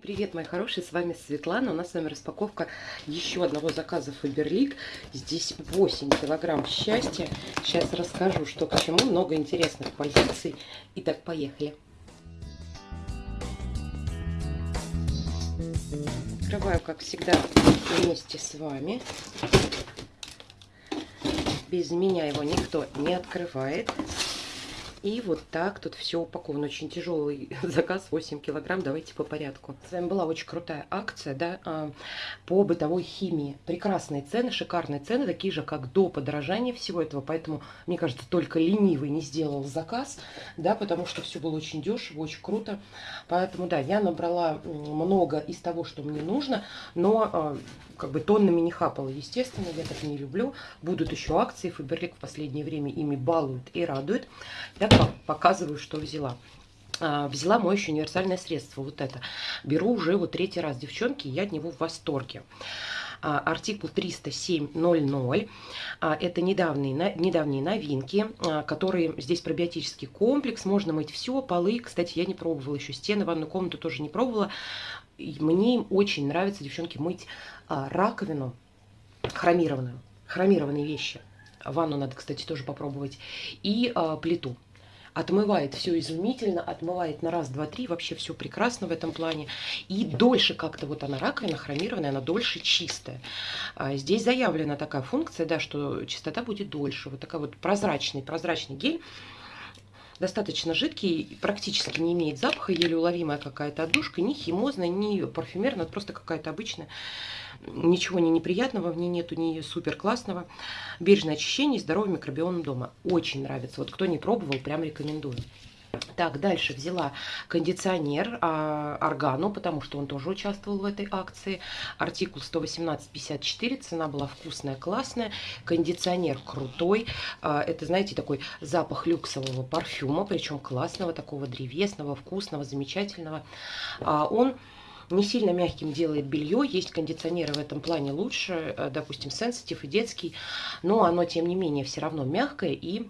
Привет, мои хорошие, с вами Светлана. У нас с вами распаковка еще одного заказа Фаберлик. Здесь 8 килограмм счастья. Сейчас расскажу, что к чему. Много интересных позиций. Итак, поехали. Открываю, как всегда, вместе с вами. Без меня его никто не открывает. И вот так тут все упаковано. Очень тяжелый заказ, 8 килограмм. Давайте по порядку. С вами была очень крутая акция, да, а, по бытовой химии. Прекрасные цены, шикарные цены, такие же, как до подорожания всего этого. Поэтому, мне кажется, только ленивый не сделал заказ, да, потому что все было очень дешево, очень круто. Поэтому, да, я набрала много из того, что мне нужно, но а, как бы тоннами не хапала, естественно, я так не люблю. Будут еще акции, Фаберлик в последнее время ими балует и радует. Я показываю, что взяла. А, взяла моющее универсальное средство, вот это. Беру уже вот третий раз, девчонки, я от него в восторге а, артикул 307.00. А, это недавние, недавние новинки, которые здесь пробиотический комплекс. Можно мыть все, полы. Кстати, я не пробовала еще стены, ванную комнату тоже не пробовала. Мне очень нравится, девчонки, мыть раковину хромированную, хромированные вещи. Ванну надо, кстати, тоже попробовать. И плиту отмывает все изумительно, отмывает на раз, два, три, вообще все прекрасно в этом плане. И дольше как-то вот она раковина хромированная, она дольше чистая. А здесь заявлена такая функция, да, что чистота будет дольше. Вот такой вот прозрачный, прозрачный гель достаточно жидкий, практически не имеет запаха, еле уловимая какая-то отдушка, ни химозная, ни парфюмерная, просто какая-то обычная. Ничего не неприятного в ней нету, ни супер классного. Бережное очищение и здоровый микробиом дома. Очень нравится. Вот кто не пробовал, прям рекомендую. Так, дальше взяла кондиционер а, Органу, потому что он тоже участвовал в этой акции. Артикул 118,54, цена была вкусная, классная. Кондиционер крутой. А, это, знаете, такой запах люксового парфюма, причем классного, такого древесного, вкусного, замечательного. А, он не сильно мягким делает белье. Есть кондиционеры в этом плане лучше, э, допустим, Sensitive и детский, но оно, тем не менее, все равно мягкое и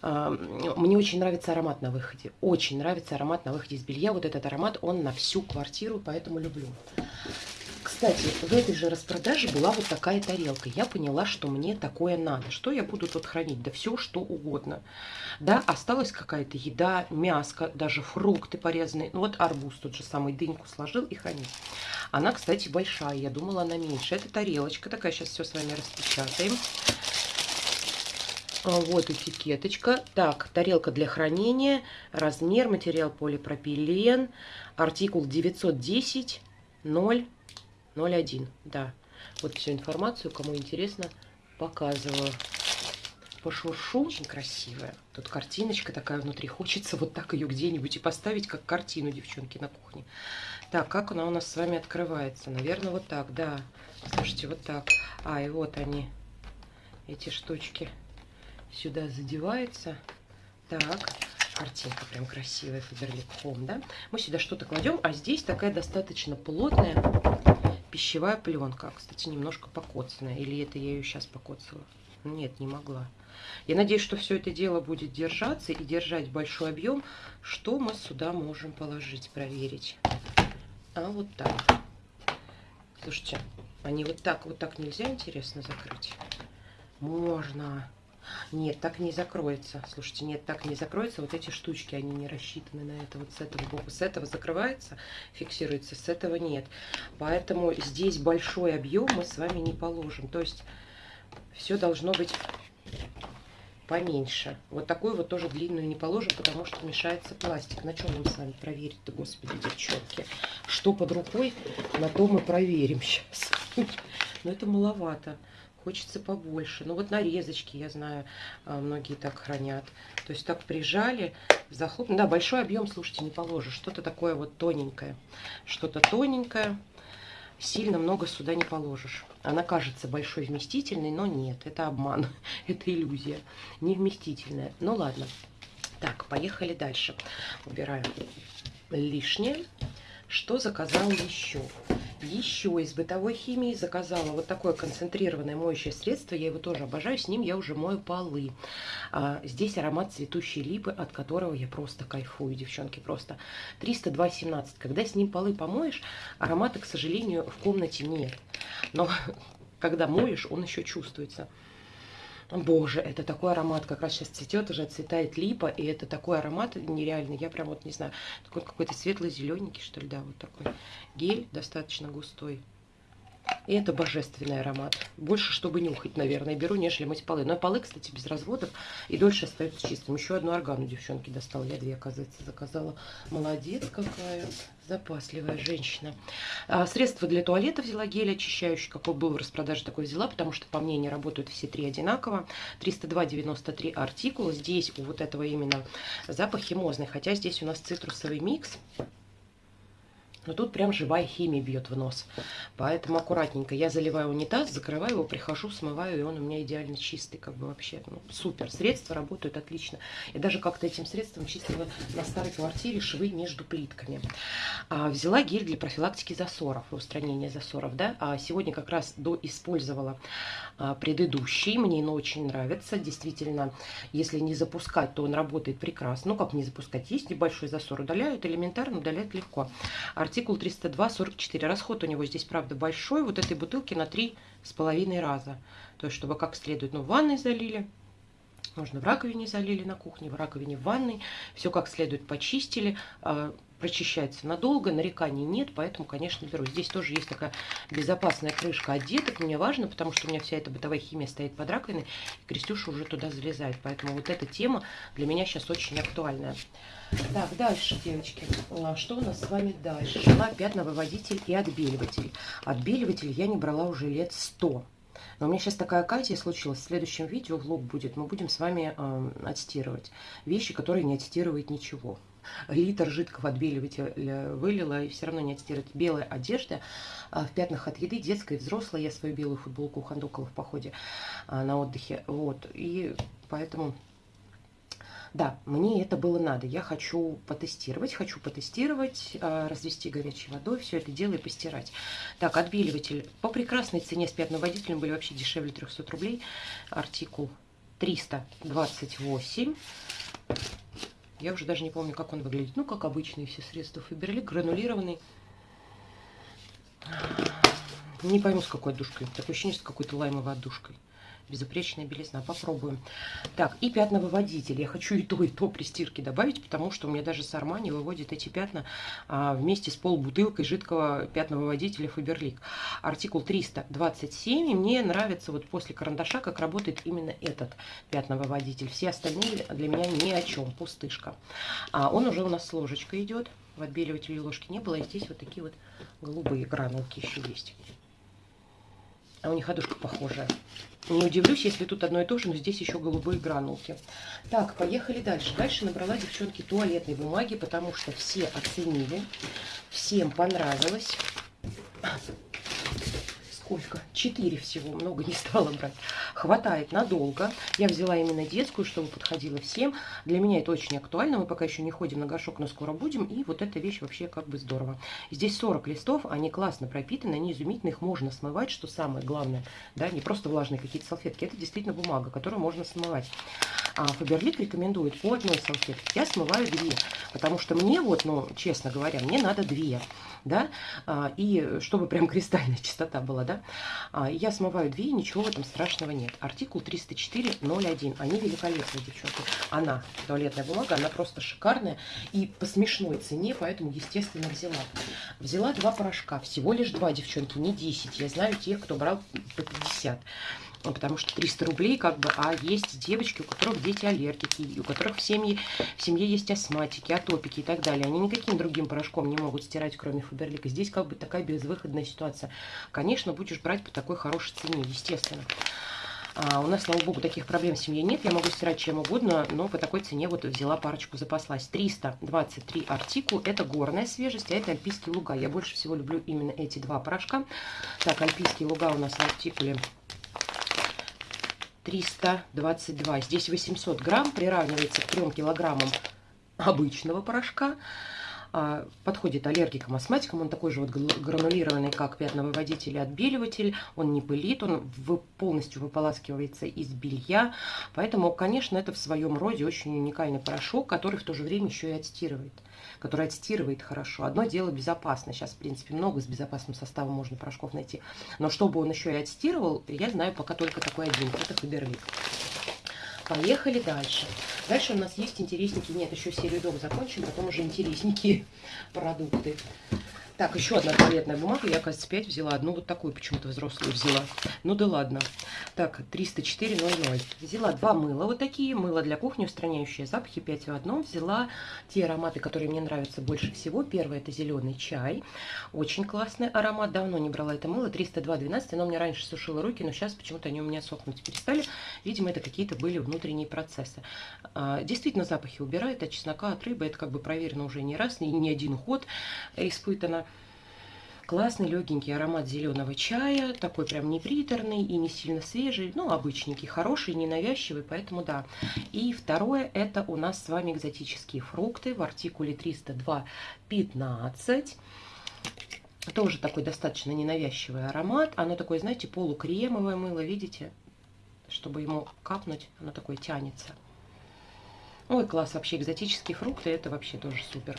мне очень нравится аромат на выходе. Очень нравится аромат на выходе из белья. Вот этот аромат, он на всю квартиру, поэтому люблю. Кстати, в этой же распродаже была вот такая тарелка. Я поняла, что мне такое надо. Что я буду тут хранить? Да все, что угодно. Да, осталась какая-то еда, мяско, даже фрукты порезанные. Ну вот арбуз тот же самый, дыньку сложил и хранить. Она, кстати, большая. Я думала, она меньше. Это тарелочка такая. Сейчас все с вами распечатаем. А, вот этикеточка. Так, тарелка для хранения, размер, материал полипропилен, артикул 910 001. Да, вот всю информацию, кому интересно, показываю. Пошуршу, очень красивая. Тут картиночка такая внутри. Хочется вот так ее где-нибудь и поставить, как картину, девчонки, на кухне. Так, как она у нас с вами открывается? Наверное, вот так, да. Слушайте, вот так. А, и вот они, эти штучки сюда задевается. Так, картинка прям красивая, Фаберлик Home, да? Мы сюда что-то кладем, а здесь такая достаточно плотная пищевая пленка. Кстати, немножко покоцанная. Или это я ее сейчас покоцала? Нет, не могла. Я надеюсь, что все это дело будет держаться и держать большой объем. Что мы сюда можем положить, проверить? А вот так. Слушайте, они вот так, вот так нельзя, интересно, закрыть? Можно. Нет, так не закроется. Слушайте, нет, так не закроется. Вот эти штучки, они не рассчитаны на это. Вот с этого боку. С этого закрывается, фиксируется, с этого нет. Поэтому здесь большой объем мы с вами не положим. То есть все должно быть поменьше. Вот такую вот тоже длинную не положим, потому что мешается пластик. На чем нам с вами проверить-то, господи, девчонки? Что под рукой, на то мы проверим сейчас. Но это маловато хочется побольше. Ну вот нарезочки, я знаю, а, многие так хранят. То есть так прижали, захлопнули. Да, большой объем, слушайте, не положишь. Что-то такое вот тоненькое. Что-то тоненькое. Сильно много сюда не положишь. Она кажется большой вместительной, но нет, это обман, это иллюзия. Не вместительная. Ну ладно. Так, поехали дальше. Убираем лишнее. Что заказал еще? Еще из бытовой химии заказала вот такое концентрированное моющее средство. Я его тоже обожаю. С ним я уже мою полы. А, здесь аромат цветущей липы, от которого я просто кайфую, девчонки. Просто 302,17. Когда с ним полы помоешь, аромата, к сожалению, в комнате нет. Но когда моешь, он еще чувствуется. Боже, это такой аромат, как раз сейчас цветет, уже цветает липа, и это такой аромат нереальный. Я прям вот не знаю, такой какой-то светло-зелененький, что ли, да, вот такой гель достаточно густой. И это божественный аромат. Больше, чтобы нюхать, наверное, беру, нежели мыть полы. Но полы, кстати, без разводов и дольше остаются чистым. Еще одну органу девчонки достала. Я две, оказывается, заказала. Молодец какая. Запасливая женщина. А, средство для туалета взяла гель очищающий, какой был в распродаже, такой взяла, потому что по мне не работают все три одинаково. 302,93 артикул. Здесь у вот этого именно запах химозный, хотя здесь у нас цитрусовый микс. Но тут прям живая химия бьет в нос. Поэтому аккуратненько. Я заливаю унитаз, закрываю его, прихожу, смываю, и он у меня идеально чистый. Как бы вообще ну, супер. Средства работают отлично. Я даже как-то этим средством чистила на старой квартире швы между плитками. А, взяла гель для профилактики засоров, устранения засоров. Да? А сегодня как раз доиспользовала а, предыдущий. Мне он очень нравится. Действительно, если не запускать, то он работает прекрасно. Ну, как не запускать? Есть небольшой засор, удаляют элементарно, удаляют легко. Артик артикул 302,44. Расход у него здесь, правда, большой. Вот этой бутылки на 3,5 раза. То есть, чтобы как следует, ну, ванной залили, можно в раковине залили на кухне, в раковине в ванной. Все как следует почистили. А, прочищается надолго, нареканий нет, поэтому, конечно, беру. Здесь тоже есть такая безопасная крышка от деток. Мне важно, потому что у меня вся эта бытовая химия стоит под раковиной, и Крестюша уже туда залезает. Поэтому вот эта тема для меня сейчас очень актуальная. Так, дальше, девочки. А, что у нас с вами дальше? Шла пятновыводитель и отбеливатель. Отбеливатель я не брала уже лет 100. Но у меня сейчас такая оказия случилась. В следующем видео влог будет. Мы будем с вами э, отстирывать вещи, которые не отстирывают ничего. Литр жидкого отбеливателя вылила и все равно не отстирывать. Белая одежда э, в пятнах от еды, детская и взрослая. Я свою белую футболку ухандокала в походе э, на отдыхе. Вот. И поэтому да, мне это было надо. Я хочу потестировать, хочу потестировать, а, развести горячей водой, все это дело и постирать. Так, отбеливатель по прекрасной цене с пятноводителем были вообще дешевле 300 рублей. Артикул 328. Я уже даже не помню, как он выглядит. Ну, как обычные все средства Фаберлик, гранулированный. Не пойму, с какой отдушкой. Такое ощущение, с какой-то лаймовой отдушкой. Безупречная белизна. Попробуем. Так, и пятновыводитель. Я хочу и то, и то при стирке добавить, потому что у меня даже с Армани выводит эти пятна а, вместе с полбутылкой жидкого пятновыводителя Фаберлик. Артикул 327. И мне нравится вот после карандаша, как работает именно этот пятновыводитель. Все остальные для меня ни о чем. Пустышка. А, он уже у нас с ложечкой идет. В отбеливателе ложки не было. И здесь вот такие вот голубые гранулки еще есть. А у них одушка похожая. Не удивлюсь, если тут одно и то же, но здесь еще голубые гранулки. Так, поехали дальше. Дальше набрала, девчонки, туалетной бумаги, потому что все оценили, всем понравилось сколько? Четыре всего, много не стала брать. Хватает надолго. Я взяла именно детскую, чтобы подходила всем. Для меня это очень актуально. Мы пока еще не ходим на горшок, но скоро будем. И вот эта вещь вообще как бы здорово. Здесь 40 листов, они классно пропитаны, они изумительные, их можно смывать, что самое главное. Да, не просто влажные какие-то салфетки, это действительно бумага, которую можно смывать. А Фаберлик рекомендует по одной салфетке. Я смываю две, потому что мне вот, ну, честно говоря, мне надо две да, а, и чтобы прям кристальная чистота была, да, а, я смываю две, ничего в этом страшного нет. Артикул 304.01, они великолепные, девчонки. Она, туалетная бумага, она просто шикарная и по смешной цене, поэтому, естественно, взяла. Взяла два порошка, всего лишь два, девчонки, не 10. Я знаю тех, кто брал по 50 ну, потому что 300 рублей, как бы, а есть девочки, у которых дети аллергики, у которых в семье, в семье есть астматики, атопики и так далее. Они никаким другим порошком не могут стирать, кроме Фаберлика. Здесь как бы такая безвыходная ситуация. Конечно, будешь брать по такой хорошей цене, естественно. А у нас, слава богу, таких проблем в семье нет. Я могу стирать чем угодно, но по такой цене вот взяла парочку, запаслась. 323 артикул. Это горная свежесть, а это альпийские луга. Я больше всего люблю именно эти два порошка. Так, альпийские луга у нас в артикуле 322. Здесь 800 грамм приравнивается к 3 килограммам обычного порошка. А, подходит аллергикам, астматикам. Он такой же вот гранулированный, как пятновыводитель и отбеливатель. Он не пылит, он полностью выполаскивается из белья. Поэтому, конечно, это в своем роде очень уникальный порошок, который в то же время еще и отстирывает который отстирывает хорошо. Одно дело безопасно. Сейчас, в принципе, много с безопасным составом можно порошков найти. Но чтобы он еще и отстирывал, я знаю пока только такой один. Это Фаберлик. Поехали дальше. Дальше у нас есть интересненькие, нет, еще серию дом закончим, потом уже интересненькие продукты. Так, еще одна туалетная бумага. Я, кажется, 5 взяла. Одну вот такую почему-то взрослую взяла. Ну да ладно. Так, 304,00. Взяла два мыла вот такие. Мыло для кухни, устраняющие запахи. 5 в одном. Взяла те ароматы, которые мне нравятся больше всего. Первый это зеленый чай. Очень классный аромат. Давно не брала это мыло. 302,12. Оно мне раньше сушило руки, но сейчас почему-то они у меня сохнуть перестали. Видимо, это какие-то были внутренние процессы. А, действительно, запахи убирает. От чеснока, от рыбы. Это как бы проверено уже не раз. Не, не один уход испытано. Классный легенький аромат зеленого чая, такой прям не приторный и не сильно свежий, ну, обычненький, хороший, ненавязчивый, поэтому да. И второе, это у нас с вами экзотические фрукты в артикуле 302.15. Тоже такой достаточно ненавязчивый аромат. Оно такое, знаете, полукремовое мыло, видите? Чтобы ему капнуть, оно такое тянется. Ой, класс, вообще экзотические фрукты, это вообще тоже супер.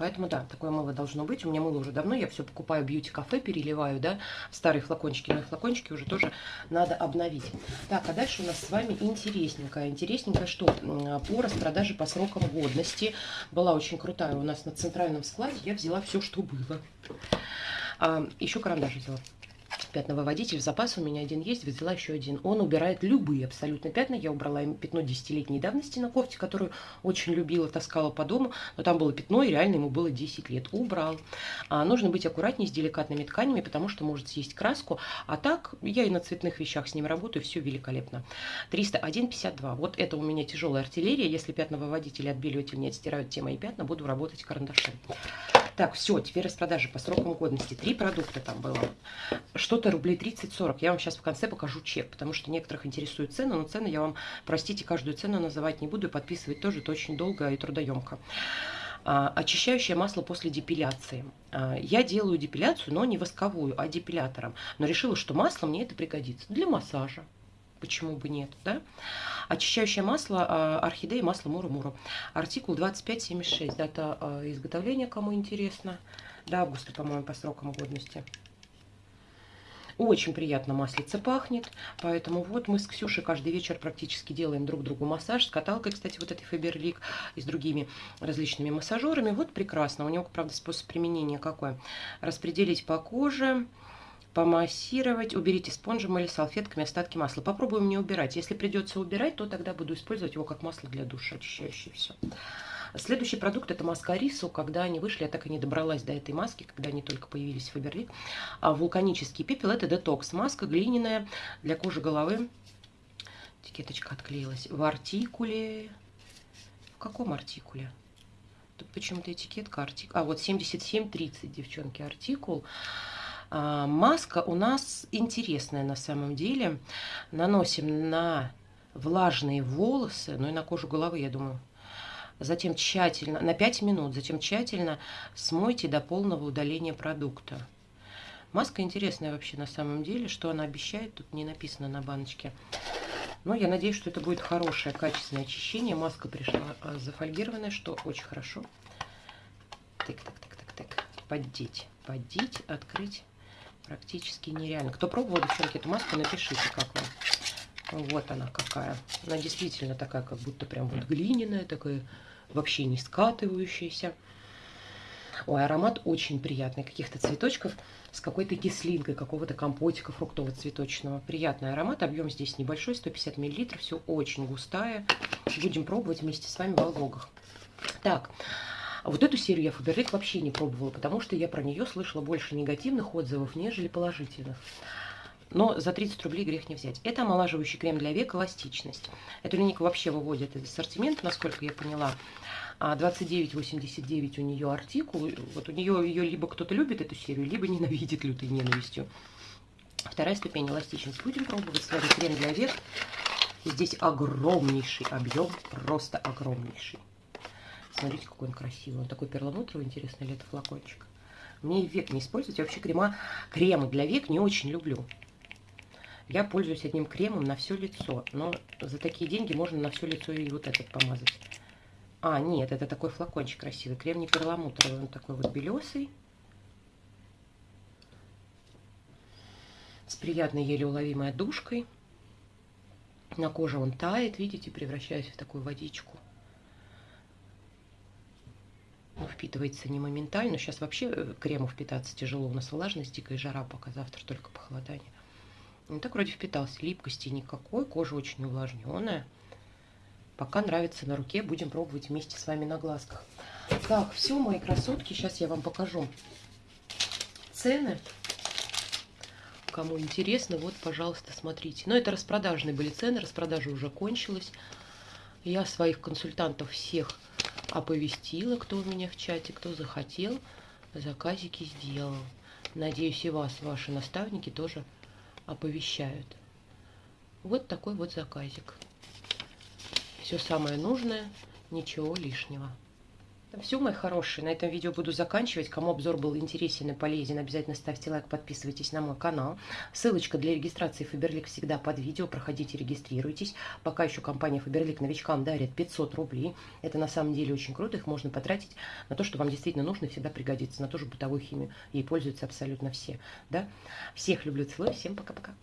Поэтому, да, такое мыло должно быть. У меня мыло уже давно, я все покупаю бьюти-кафе, переливаю, да, в старые флакончики. Но флакончики уже тоже надо обновить. Так, а дальше у нас с вами интересненькое. Интересненькое что? По распродаже по срокам годности. Была очень крутая у нас на центральном складе. Я взяла все, что было. А, еще карандаш взяла пятновыводитель в запас у меня один есть, взяла еще один. Он убирает любые абсолютно пятна. Я убрала пятно десятилетней давности на кофте, которую очень любила, таскала по дому. Но там было пятно, и реально ему было 10 лет. Убрал. А, нужно быть аккуратнее с деликатными тканями, потому что может съесть краску. А так, я и на цветных вещах с ним работаю, все великолепно. 301,52. Вот это у меня тяжелая артиллерия. Если пятновыводитель и отбеливатель не отстирают те мои пятна, буду работать карандашом. Так, все, теперь распродажи по срокам годности. Три продукта там было. Что-то рублей 30-40. Я вам сейчас в конце покажу чек, потому что некоторых интересует цены, но цены я вам, простите, каждую цену называть не буду, и подписывать тоже это очень долго и трудоемко. А, очищающее масло после депиляции. А, я делаю депиляцию, но не восковую, а депилятором. Но решила, что масло мне это пригодится для массажа. Почему бы нет, да? Очищающее масло а, орхидеи, масло муру-муру. Артикул 2576, дата а, изготовления, кому интересно. До августа, по-моему, по срокам годности. Очень приятно маслице пахнет, поэтому вот мы с Ксюшей каждый вечер практически делаем друг другу массаж. С каталкой, кстати, вот этой Фаберлик и с другими различными массажерами. Вот прекрасно. У него, правда, способ применения какой? Распределить по коже, помассировать. Уберите спонжем или салфетками остатки масла. Попробуем не убирать. Если придется убирать, то тогда буду использовать его как масло для душа, очищающее все. Следующий продукт это маска Рису. Когда они вышли, я так и не добралась до этой маски, когда они только появились в Фаберлик. А вулканический пепел это детокс. Маска глиняная для кожи головы. Этикеточка отклеилась. В артикуле... В каком артикуле? Тут почему-то этикетка артикул. А, вот 7730, девчонки, артикул. Маска у нас интересная на самом деле. Наносим на влажные волосы, ну и на кожу головы, я думаю. Затем тщательно, на 5 минут, затем тщательно смойте до полного удаления продукта. Маска интересная вообще на самом деле. Что она обещает, тут не написано на баночке. Но я надеюсь, что это будет хорошее, качественное очищение. Маска пришла а, зафольгированная, что очень хорошо. Так, так, так, так, так. Поддеть, поддеть, открыть практически нереально. Кто пробовал, девчонки, эту маску, напишите, как вам. Вот она какая. Она действительно такая, как будто прям вот глиняная, такая вообще не скатывающаяся. Ой, аромат очень приятный. Каких-то цветочков с какой-то кислинкой, какого-то компотика фруктово-цветочного. Приятный аромат. Объем здесь небольшой, 150 мл. Все очень густая. Будем пробовать вместе с вами во влогах. Так, а вот эту серию я Фаберлик вообще не пробовала, потому что я про нее слышала больше негативных отзывов, нежели положительных. Но за 30 рублей грех не взять. Это омолаживающий крем для век «Эластичность». Эту линейку вообще выводят из ассортимента, насколько я поняла. 29,89 а у нее артикул. Вот у нее ее либо кто-то любит эту серию, либо ненавидит лютой ненавистью. Вторая ступень эластичность. Будем пробовать с вами крем для век. Здесь огромнейший объем, просто огромнейший. Смотрите, какой он красивый. Он такой перламутровый, интересно ли это флакончик. Мне век не использовать. Я вообще крема, кремы для век не очень люблю. Я пользуюсь одним кремом на все лицо. Но за такие деньги можно на все лицо и вот этот помазать. А, нет, это такой флакончик красивый. Крем не перламутровый, он такой вот белесый. С приятной еле уловимой отдушкой. На коже он тает, видите, превращаясь в такую водичку. Он впитывается не моментально. Сейчас вообще э, крему впитаться тяжело. У нас влажность, дикая жара, пока завтра только похолодание. Ну так вроде впитался. Липкости никакой, кожа очень увлажненная. Пока нравится на руке, будем пробовать вместе с вами на глазках. Так, все, мои красотки, сейчас я вам покажу цены. Кому интересно, вот, пожалуйста, смотрите. Но это распродажные были цены, распродажа уже кончилась. Я своих консультантов всех оповестила, кто у меня в чате, кто захотел, заказики сделал. Надеюсь, и вас, ваши наставники, тоже оповещают. Вот такой вот заказик. Все самое нужное, ничего лишнего. Все, мои хорошие, на этом видео буду заканчивать. Кому обзор был интересен и полезен, обязательно ставьте лайк, подписывайтесь на мой канал. Ссылочка для регистрации Фаберлик всегда под видео. Проходите, регистрируйтесь. Пока еще компания Фаберлик новичкам дарит 500 рублей. Это на самом деле очень круто. Их можно потратить на то, что вам действительно нужно и всегда пригодится. На ту же бытовую химию. Ей пользуются абсолютно все. Да? Всех люблю, целую. Всем пока-пока.